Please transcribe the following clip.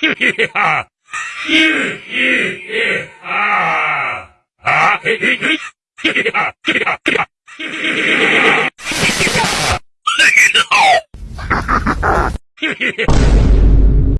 히히하. 히히히하. 아, 히히히. 히히하. 히히하. 히히하. 히히하. 히히하.